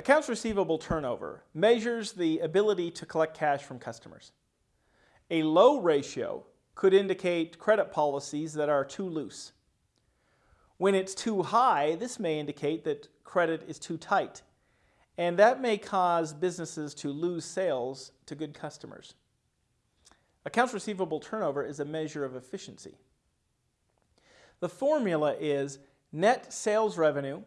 Accounts receivable turnover measures the ability to collect cash from customers. A low ratio could indicate credit policies that are too loose. When it's too high, this may indicate that credit is too tight, and that may cause businesses to lose sales to good customers. Accounts receivable turnover is a measure of efficiency. The formula is net sales revenue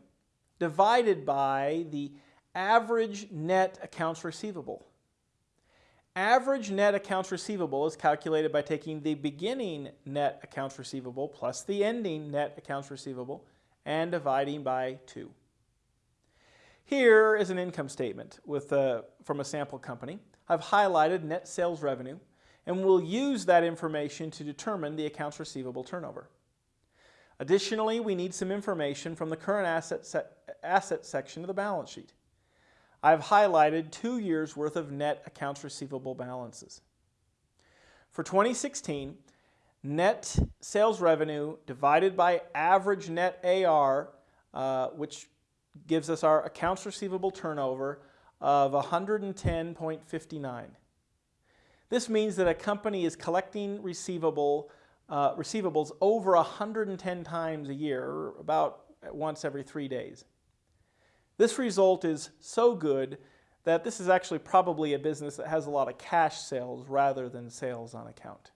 divided by the average net accounts receivable. Average net accounts receivable is calculated by taking the beginning net accounts receivable plus the ending net accounts receivable and dividing by 2. Here is an income statement with a, from a sample company. I've highlighted net sales revenue and we'll use that information to determine the accounts receivable turnover. Additionally, we need some information from the current asset, se asset section of the balance sheet. I've highlighted two years worth of net accounts receivable balances. For 2016, net sales revenue divided by average net AR, uh, which gives us our accounts receivable turnover of 110.59. This means that a company is collecting receivable, uh, receivables over 110 times a year, about once every three days. This result is so good that this is actually probably a business that has a lot of cash sales rather than sales on account.